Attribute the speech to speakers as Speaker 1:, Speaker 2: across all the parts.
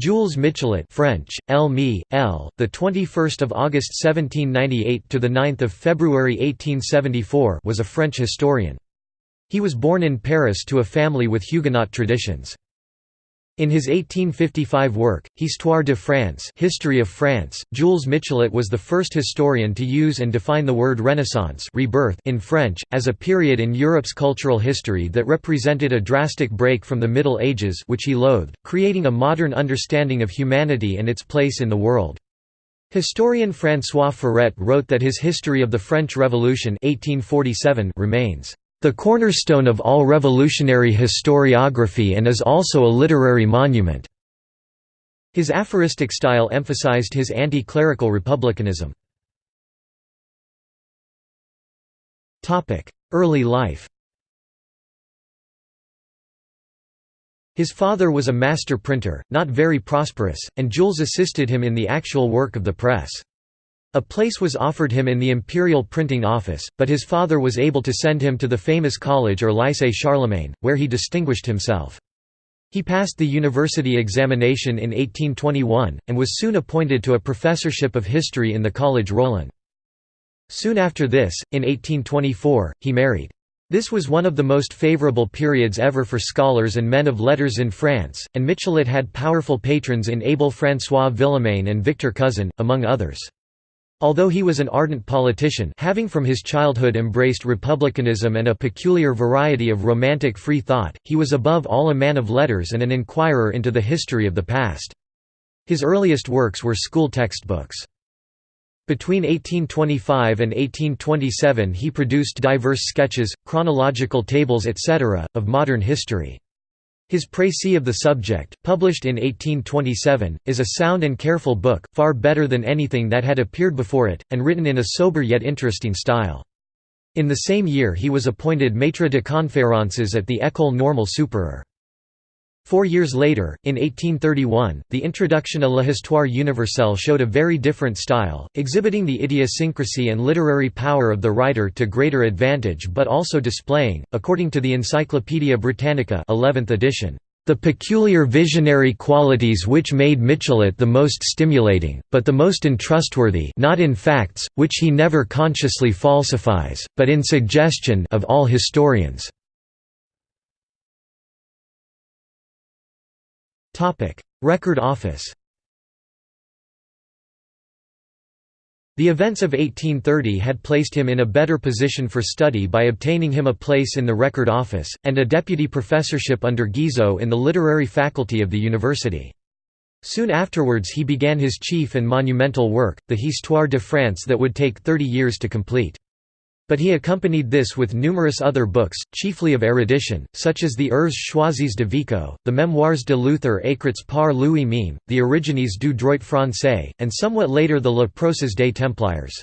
Speaker 1: Jules Michelet French, L. Me, L., the 21st of August 1798 to the 9th of February 1874 was a French historian. He was born in Paris to a family with Huguenot traditions. In his 1855 work, Histoire de France History of France, Jules Michelet was the first historian to use and define the word Renaissance rebirth in French, as a period in Europe's cultural history that represented a drastic break from the Middle Ages which he loathed, creating a modern understanding of humanity and its place in the world. Historian François Furet wrote that his History of the French Revolution 1847 remains the cornerstone of all revolutionary historiography and is also a literary monument. His aphoristic style emphasized his anti-clerical republicanism. Early life His father was a master printer, not very prosperous, and Jules assisted him in the actual work of the press. A place was offered him in the imperial printing office, but his father was able to send him to the famous college or Lycée Charlemagne, where he distinguished himself. He passed the university examination in 1821, and was soon appointed to a professorship of history in the Collège Rollin. Soon after this, in 1824, he married. This was one of the most favorable periods ever for scholars and men of letters in France, and Michelet had powerful patrons in Abel François Villemain and Victor Cousin, among others. Although he was an ardent politician having from his childhood embraced republicanism and a peculiar variety of romantic free thought, he was above all a man of letters and an inquirer into the history of the past. His earliest works were school textbooks. Between 1825 and 1827 he produced diverse sketches, chronological tables etc., of modern history. His Précis of the Subject, published in 1827, is a sound and careful book, far better than anything that had appeared before it, and written in a sober yet interesting style. In the same year he was appointed maître de conférences at the École Normale Supérieure. Four years later, in 1831, the introduction à l'Histoire universelle showed a very different style, exhibiting the idiosyncrasy and literary power of the writer to greater advantage but also displaying, according to the Encyclopædia Britannica 11th edition, the peculiar visionary qualities which made Michelet the most stimulating, but the most untrustworthy not in facts, which he never consciously falsifies, but in suggestion of all historians. Record Office The events of 1830 had placed him in a better position for study by obtaining him a place in the Record Office, and a deputy professorship under Guizot in the literary faculty of the university. Soon afterwards he began his chief and monumental work, the Histoire de France that would take thirty years to complete. But he accompanied this with numerous other books, chiefly of erudition, such as the Œuvres choisies de Vico, the Memoirs de Luther écrits par lui-même, the Origines du droit français, and somewhat later the La Procès des Templiers.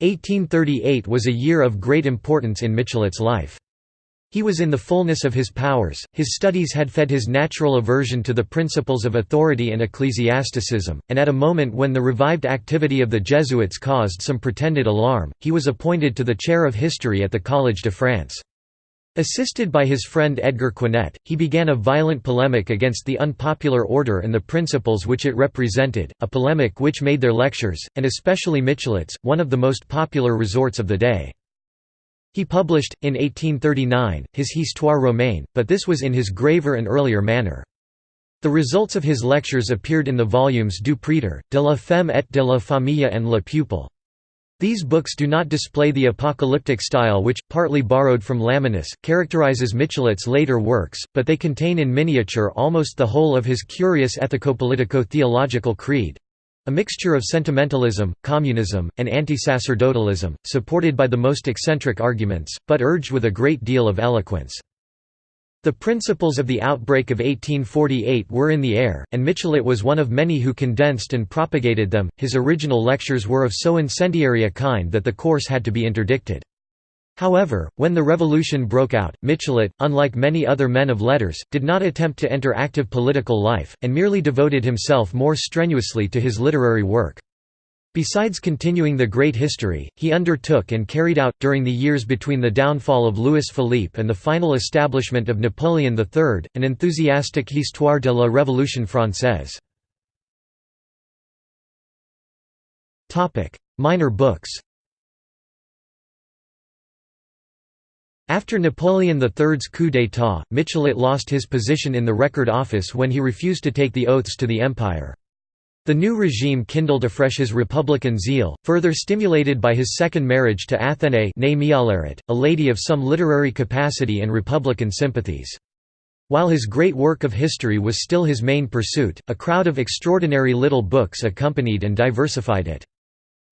Speaker 1: 1838 was a year of great importance in Michelet's life. He was in the fullness of his powers, his studies had fed his natural aversion to the principles of authority and ecclesiasticism, and at a moment when the revived activity of the Jesuits caused some pretended alarm, he was appointed to the chair of history at the Collège de France. Assisted by his friend Edgar Quinet, he began a violent polemic against the unpopular order and the principles which it represented, a polemic which made their lectures, and especially Michelet's, one of the most popular resorts of the day. He published, in 1839, his Histoire romaine, but this was in his graver and earlier manner. The results of his lectures appeared in the volumes Du Prêtre, de la Femme et de la Famille and Le Peuple. These books do not display the apocalyptic style which, partly borrowed from Lamennais, characterizes Michelet's later works, but they contain in miniature almost the whole of his curious ethico-politico-theological creed, a mixture of sentimentalism, communism, and anti-sacerdotalism, supported by the most eccentric arguments, but urged with a great deal of eloquence. The principles of the outbreak of 1848 were in the air, and Michelet was one of many who condensed and propagated them. His original lectures were of so incendiary a kind that the course had to be interdicted. However, when the revolution broke out, Michelet, unlike many other men of letters, did not attempt to enter active political life, and merely devoted himself more strenuously to his literary work. Besides continuing the great history, he undertook and carried out, during the years between the downfall of Louis Philippe and the final establishment of Napoleon III, an enthusiastic Histoire de la Révolution française. Minor books After Napoleon III's coup d'état, Michelet lost his position in the Record Office when he refused to take the oaths to the Empire. The new regime kindled afresh his republican zeal, further stimulated by his second marriage to Athénaïs a lady of some literary capacity and republican sympathies. While his great work of history was still his main pursuit, a crowd of extraordinary little books accompanied and diversified it.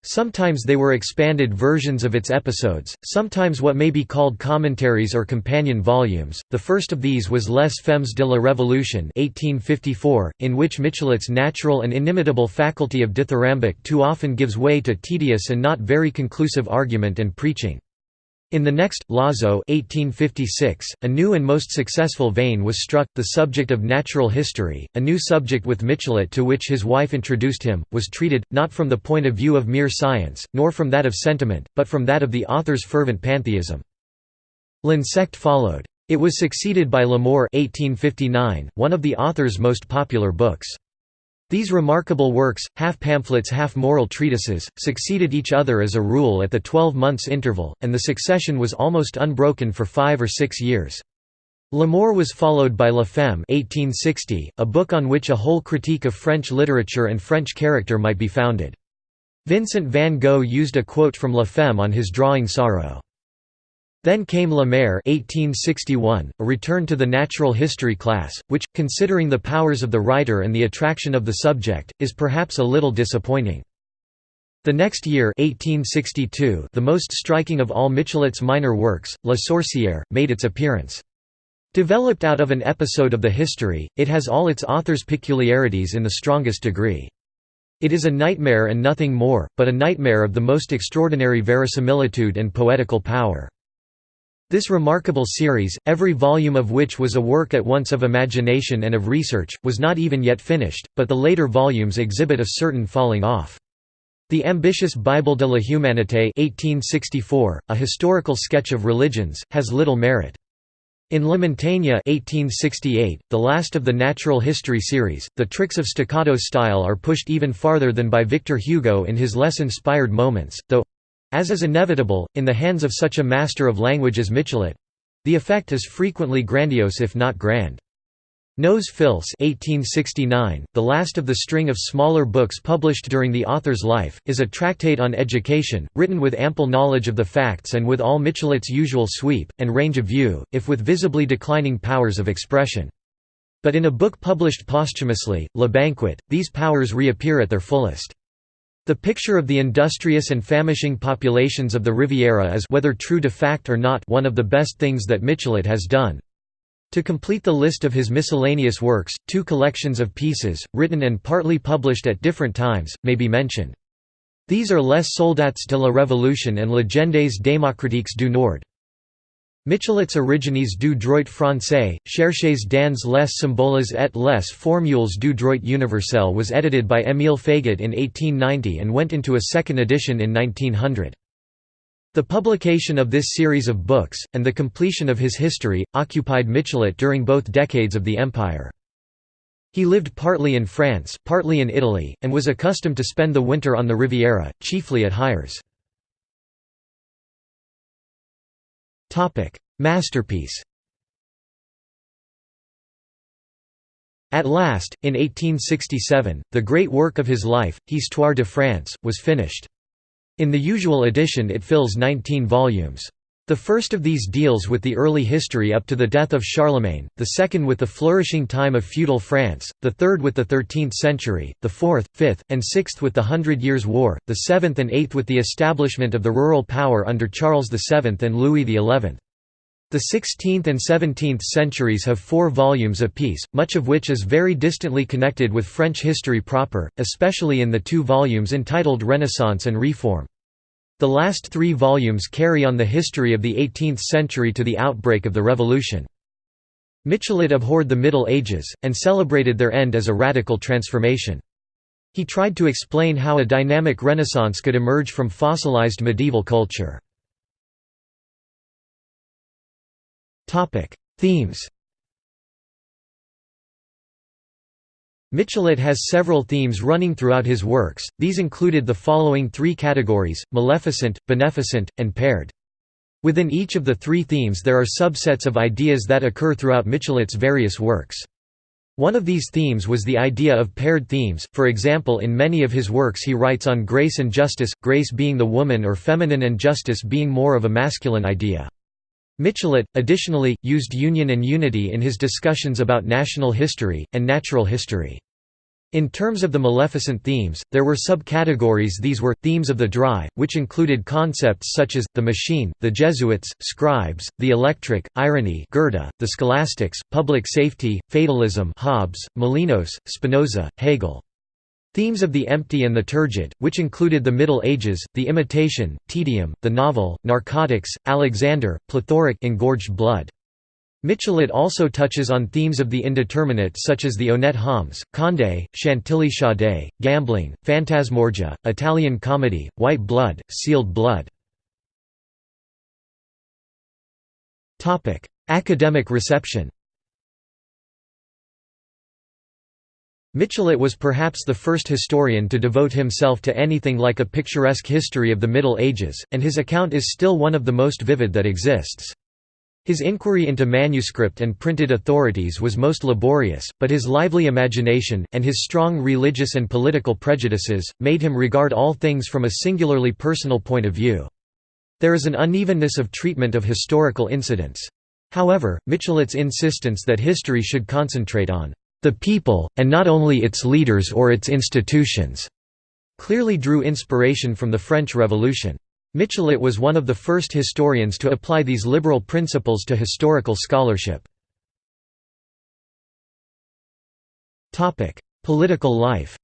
Speaker 1: Sometimes they were expanded versions of its episodes, sometimes what may be called commentaries or companion volumes. The first of these was Les Femmes de la Révolution (1854), in which Michelet's natural and inimitable faculty of dithyrambic too often gives way to tedious and not very conclusive argument and preaching. In the next, L'Oiseau 1856, a new and most successful vein was struck, the subject of natural history, a new subject with Michelet to which his wife introduced him, was treated, not from the point of view of mere science, nor from that of sentiment, but from that of the author's fervent pantheism. L'Insecte followed. It was succeeded by L'Amour 1859, one of the author's most popular books. These remarkable works, half pamphlets half moral treatises, succeeded each other as a rule at the twelve months interval, and the succession was almost unbroken for five or six years. L'Amour was followed by La Femme 1860, a book on which a whole critique of French literature and French character might be founded. Vincent van Gogh used a quote from La Femme on his drawing Sorrow. Then came La Mer 1861, a return to the natural history class, which, considering the powers of the writer and the attraction of the subject, is perhaps a little disappointing. The next year 1862, the most striking of all Michelet's minor works, La Sorcière, made its appearance. Developed out of an episode of the history, it has all its author's peculiarities in the strongest degree. It is a nightmare and nothing more, but a nightmare of the most extraordinary verisimilitude and poetical power. This remarkable series, every volume of which was a work at once of imagination and of research, was not even yet finished, but the later volumes exhibit a certain falling off. The ambitious Bible de la Humanité 1864, a historical sketch of religions, has little merit. In La Montagne 1868, the last of the natural history series, the tricks of staccato style are pushed even farther than by Victor Hugo in his less inspired moments, though as is inevitable, in the hands of such a master of language as Michelet—the effect is frequently grandiose if not grand. Nos Fils 1869, the last of the string of smaller books published during the author's life, is a tractate on education, written with ample knowledge of the facts and with all Michelet's usual sweep, and range of view, if with visibly declining powers of expression. But in a book published posthumously, Le Banquet, these powers reappear at their fullest. The picture of the industrious and famishing populations of the Riviera is whether true to fact or not one of the best things that Michelet has done. To complete the list of his miscellaneous works, two collections of pieces, written and partly published at different times, may be mentioned. These are Les Soldats de la Révolution and Légendes démocratiques du Nord. Michelet's Origines du droit français, Cherchez dans les symboles et les formules du droit universel was edited by Émile Faguet in 1890 and went into a second edition in 1900. The publication of this series of books, and the completion of his history, occupied Michelet during both decades of the Empire. He lived partly in France, partly in Italy, and was accustomed to spend the winter on the Riviera, chiefly at Hyères. Masterpiece At last, in 1867, the great work of his life, Histoire de France, was finished. In the usual edition it fills 19 volumes. The first of these deals with the early history up to the death of Charlemagne, the second with the flourishing time of feudal France, the third with the 13th century, the fourth, fifth, and sixth with the Hundred Years' War, the seventh and eighth with the establishment of the rural power under Charles VII and Louis XI. The 16th and 17th centuries have four volumes apiece, much of which is very distantly connected with French history proper, especially in the two volumes entitled Renaissance and Reform. The last three volumes carry on the history of the 18th century to the outbreak of the Revolution. Michelet abhorred the Middle Ages, and celebrated their end as a radical transformation. He tried to explain how a dynamic renaissance could emerge from fossilized medieval culture. Themes Michelet has several themes running throughout his works, these included the following three categories, maleficent, beneficent, and paired. Within each of the three themes there are subsets of ideas that occur throughout Michelet's various works. One of these themes was the idea of paired themes, for example in many of his works he writes on grace and justice, grace being the woman or feminine and justice being more of a masculine idea. Michelet, additionally, used union and unity in his discussions about national history, and natural history. In terms of the Maleficent themes, there were subcategories these were, themes of the dry, which included concepts such as, the machine, the Jesuits, scribes, the electric, irony Goethe, the scholastics, public safety, fatalism Hobbes, Molinos, Spinoza, Hegel. Themes of the empty and the turgid, which included the Middle Ages, the imitation, tedium, the novel, narcotics, Alexander, plethoric engorged blood. Michelet also touches on themes of the indeterminate such as the honnête hommes, Condé, Chantilly Chaudet, gambling, phantasmagoria, Italian comedy, white blood, sealed blood. Academic reception Michelet was perhaps the first historian to devote himself to anything like a picturesque history of the Middle Ages, and his account is still one of the most vivid that exists. His inquiry into manuscript and printed authorities was most laborious, but his lively imagination, and his strong religious and political prejudices, made him regard all things from a singularly personal point of view. There is an unevenness of treatment of historical incidents. However, Michelet's insistence that history should concentrate on the people, and not only its leaders or its institutions, clearly drew inspiration from the French Revolution. Michelet was one of the first historians to apply these liberal principles to historical scholarship. Political life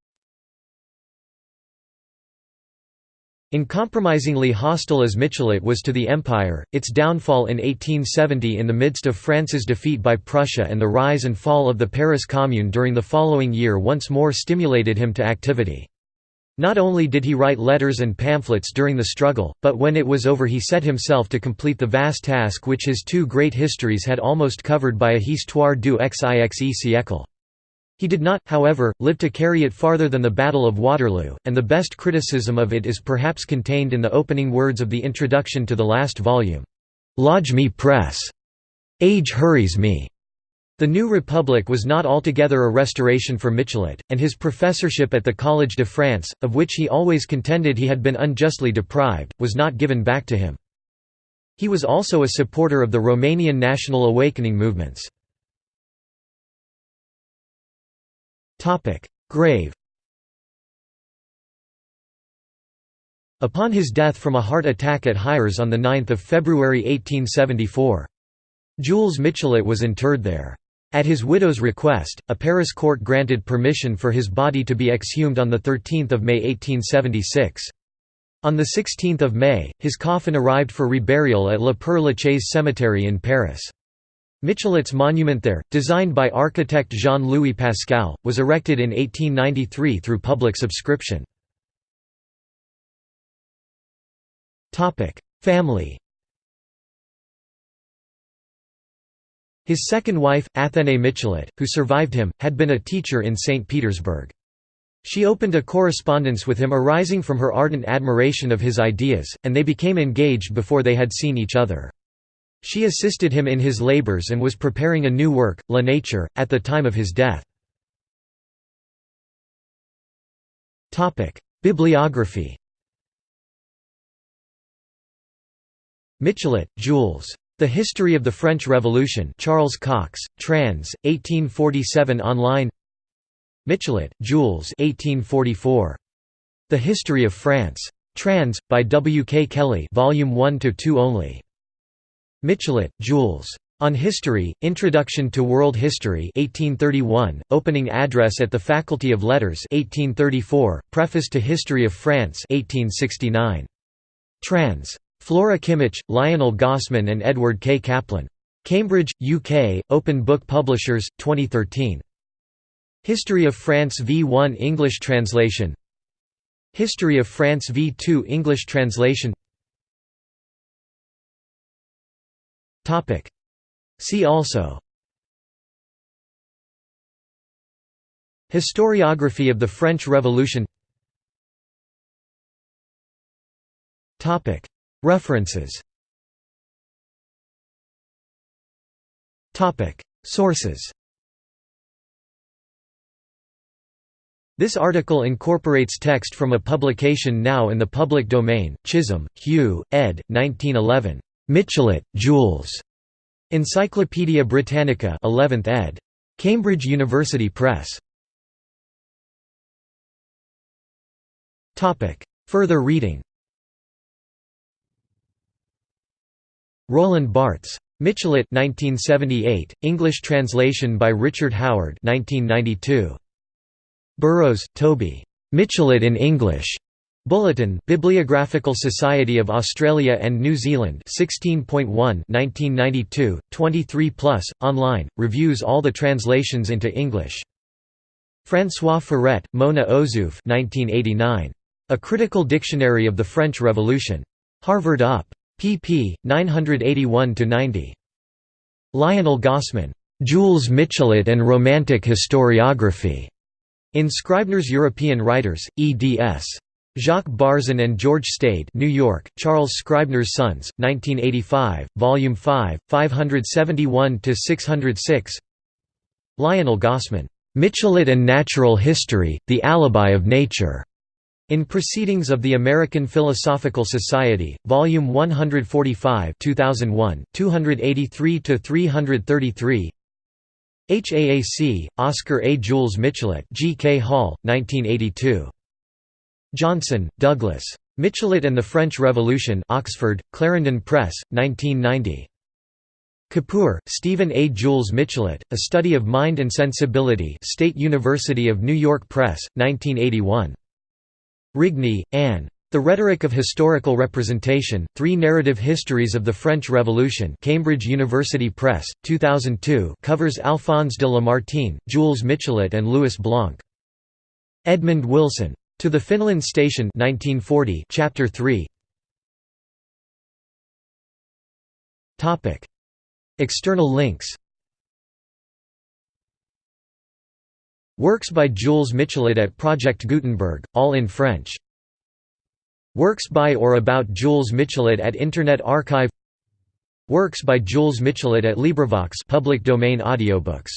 Speaker 1: Uncompromisingly hostile as Michelet was to the Empire, its downfall in 1870 in the midst of France's defeat by Prussia and the rise and fall of the Paris Commune during the following year once more stimulated him to activity. Not only did he write letters and pamphlets during the struggle, but when it was over he set himself to complete the vast task which his two great histories had almost covered by a histoire du xixe siècle. He did not, however, live to carry it farther than the Battle of Waterloo, and the best criticism of it is perhaps contained in the opening words of the introduction to the last volume. Lodge me press. Age hurries me. The New Republic was not altogether a restoration for Michelet, and his professorship at the Collège de France, of which he always contended he had been unjustly deprived, was not given back to him. He was also a supporter of the Romanian national awakening movements. Grave Upon his death from a heart attack at Hyères on 9 February 1874. Jules Michelet was interred there. At his widow's request, a Paris court granted permission for his body to be exhumed on 13 May 1876. On 16 May, his coffin arrived for reburial at Le Père-Lachaise cemetery in Paris. Michelet's monument there, designed by architect Jean-Louis Pascal, was erected in 1893 through public subscription. Family His second wife, Athénaïs Michelet, who survived him, had been a teacher in St. Petersburg. She opened a correspondence with him arising from her ardent admiration of his ideas, and they became engaged before they had seen each other. She assisted him in his labors and was preparing a new work, La Nature, at the time of his death. Bibliography Michelet, Jules. The History of the French Revolution Charles Cox, trans. 1847 online Michelet, Jules 1844. The History of France. Trans. by W. K. Kelly Volume 1–2 only. Michelet, Jules. On History, Introduction to World History 1831, opening address at the Faculty of Letters 1834, Preface to History of France 1869. Trans. Flora Kimmich, Lionel Gossman and Edward K. Kaplan. Cambridge, UK, Open Book Publishers, 2013. History of France v1 English translation History of France v2 English translation See also Historiography of the French Revolution References Sources This article incorporates text from a publication now in the public domain, Chisholm, Hugh, ed. 1911. Michelet, Jules. Encyclopædia Britannica 11th ed. Cambridge University Press. Further reading Roland Barthes. Michelet 1978, English translation by Richard Howard 1992. Burrows, Toby. Michelet in English. Bulletin, Bibliographical Society of Australia and New Zealand 16.1 1992, 23 plus, online, reviews all the translations into English. François Furet, Mona Ozouf 1989. A Critical Dictionary of the French Revolution. Harvard UP. Pp. 981–90. Lionel Gossman. Jules Michelet and Romantic Historiography. In Scribner's European Writers, eds. Jacques Barzun and George Stade New York, Charles Scribner's Sons, 1985, Volume 5, 571–606 Lionel Gossman. Michelet and Natural History, The Alibi of Nature. In Proceedings of the American Philosophical Society, Volume 145 2001, 283–333 HAAC, Oscar A. Jules Michelet G. K. Hall, 1982. Johnson, Douglas. Michelet and the French Revolution Oxford, Clarendon Press, 1990. Kippur, Stephen A. Jules Michelet, A Study of Mind and Sensibility State University of New York Press, 1981. Rigney, Anne. The Rhetoric of Historical Representation, Three Narrative Histories of the French Revolution Cambridge University Press, 2002 covers Alphonse de Lamartine, Jules Michelet and Louis Blanc. Edmund Wilson. To the Finland Station 1940, Chapter 3 External links Works by Jules Michelet at Project Gutenberg, all in French. Works by or about Jules Michelet at Internet Archive. Works by Jules Michelet at LibriVox public domain audiobooks